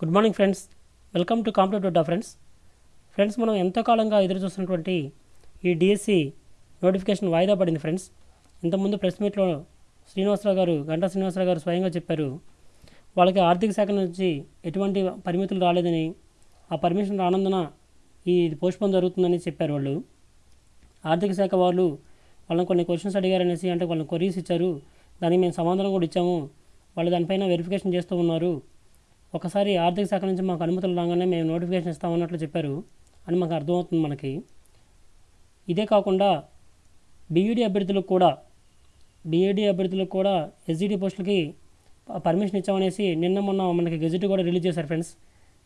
Good morning friends welcome to competitive డా friends friends మనం ఎంతో కాలంగా ఎదురు చూస్తున్నటువంటి ఈ డిఎస్సి నోటిఫికేషన్ వాయిదా పడింది ఫ్రెండ్స్ ఇంతకుముందు ప్రెస్ మీట్లో శ్రీనివాసరావు గారు గంటా శ్రీనివాసరావు గారు స్వయంగా చెప్పారు వాళ్ళకి ఆర్థిక శాఖ నుంచి ఎటువంటి పరిమితులు రాలేదని ఆ పర్మిషన్ రానందున ఈ పోస్ట్పోన్ జరుగుతుందని చెప్పారు వాళ్ళు. ఆర్థిక శాఖ వాళ్ళు వాళ్ళని కొన్ని క్వశ్చన్స్ అడిగారనేసి అంటే వాళ్ళని క్వరీస్ ఇచ్చారు. దానికి మేము సమాధానం కూడా ఇచ్చాము. వాళ్ళు దానిపైన వెరిఫికేషన్ చేస్తూ ఉన్నారు. ఒకసారి ఆర్థిక శాఖ నుంచి మాకు అనుమతులు రాగానే మేము నోటిఫికేషన్ ఇస్తామన్నట్లు చెప్పారు అని మాకు అర్థమవుతుంది మనకి. ఇదే కాకుండా బీఈడీ అభ్యర్థులకు కూడా బీఈడీ అభ్యర్థులకు కూడా ఎస్జిడి పోస్టులకి పర్మిషన్ ఇచ్చామనేసి నిన్న మొన్న మనకి గెజెట్ కూడా రిలీజ్ చేశారు ఫ్రెండ్స్.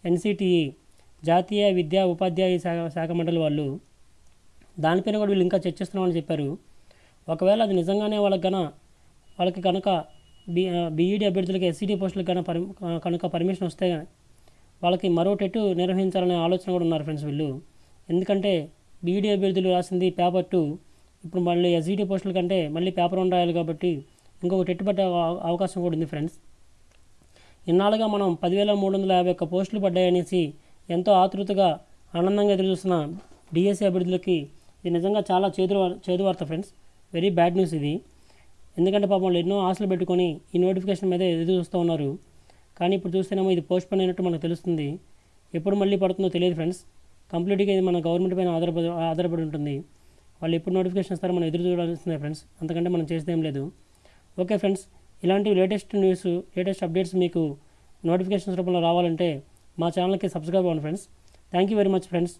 ఎన్సిటిఈ జాతీయ విద్యా ఉపాధ్యాయ శాఖ శాఖ మండలి వాళ్ళు దానిపైన కూడా వీళ్ళు ఇంకా చర్చిస్తున్నామని చెప్పారు. ఒకవేళ అది నిజంగానే వాళ్ళకి గన వాళ్ళకి కనుక బి బీఈడీ అభ్యర్థులకు ఎస్సీడీ పోస్టులకు కనుక పరి కనుక పర్మిషన్ వస్తే వాళ్ళకి మరో టెట్ నిర్వహించాలనే ఆలోచన కూడా ఉన్నారు ఫ్రెండ్స్ వీళ్ళు. ఎందుకంటే బీఈడీ అభ్యర్థులు రాసింది పేపర్ టూ ఇప్పుడు మళ్ళీ ఎస్ఈడీ పోస్టుల కంటే మళ్ళీ పేపర్ వన్ రాయాలి కాబట్టి ఇంకొక టెట్ పట్టే అవ- అవకాశం కూడా ఉంది ఫ్రెండ్స్. ఇన్నాళ్ళుగా మనం పదివేల మూడు వందల యాభై ఒక్క పోస్టులు పడ్డాయనేసి ఎంతో ఆతృతగా ఆనందంగా ఎదురుచూస్తున్న డిఎస్సీ అభ్యర్థులకి ఇది నిజంగా చాలా చేదు వార్- చేదు వార్త ఫ్రెండ్స్. వెరీ బ్యాడ్ న్యూస్ ఇది. ఎందుకంటే పాపం వాళ్ళు ఎన్నో ఆశలు పెట్టుకొని ఈ నోటిఫికేషన్ మీద ఎదురు చూస్తూ ఉన్నారు. కానీ ఇప్పుడు చూస్తేనేమో ఇది పోస్ట్ పోన్ అయినట్టు మనకు తెలుస్తుంది. ఎప్పుడు మళ్ళీ పడుతుందో తెలియదు ఫ్రెండ్స్. కంప్లీట్గా ఇది మన గవర్నమెంట్ పైన ఆధారపడి ఆధారపడి ఉంటుంది. వాళ్ళు ఎప్పుడు నోటిఫికేషన్ ఇస్తారో మనం ఎదురు చూడాల్సిందే ఫ్రెండ్స్. అంతకంటే మనం చేసేదేం లేదు. ఓకే ఫ్రెండ్స్ ఇలాంటి లేటెస్ట్ న్యూస్ లేటెస్ట్ అప్డేట్స్ మీకు నోటిఫికేషన్స్ రూపంలో రావాలంటే మా ఛానల్కి సబ్స్క్రైబ్ అవ్వండి friends. Thank you very much friends.